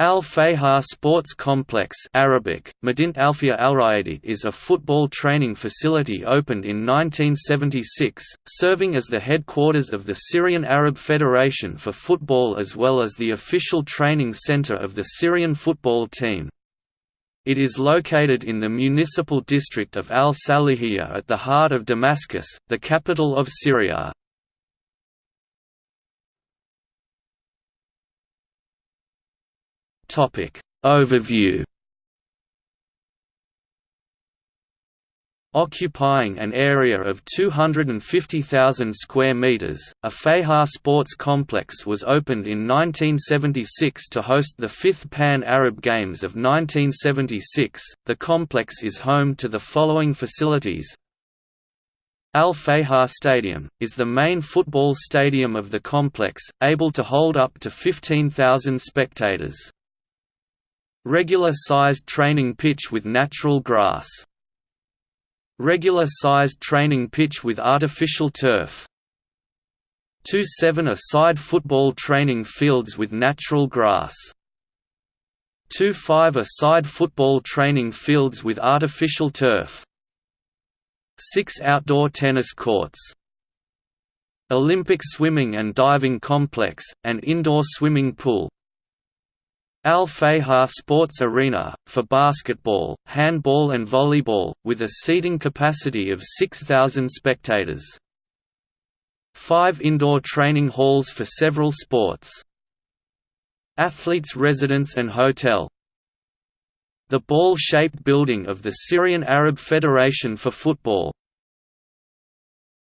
Al Fayha Sports Complex Arabic, Al is a football training facility opened in 1976, serving as the headquarters of the Syrian Arab Federation for Football as well as the official training center of the Syrian football team. It is located in the municipal district of Al-Salihiyya at the heart of Damascus, the capital of Syria. Topic Overview Occupying an area of 250,000 square meters, a Fayha Sports Complex was opened in 1976 to host the fifth Pan-Arab Games of 1976. The complex is home to the following facilities: Al Fayha Stadium, is the main football stadium of the complex, able to hold up to 15,000 spectators. Regular-sized training pitch with natural grass. Regular-sized training pitch with artificial turf. Two 7-a-side football training fields with natural grass. Two 5-a-side football training fields with artificial turf. Six outdoor tennis courts. Olympic swimming and diving complex, and indoor swimming pool, Al Fayha Sports Arena, for basketball, handball and volleyball, with a seating capacity of 6,000 spectators. Five indoor training halls for several sports. Athletes' residence and hotel. The ball-shaped building of the Syrian Arab Federation for Football,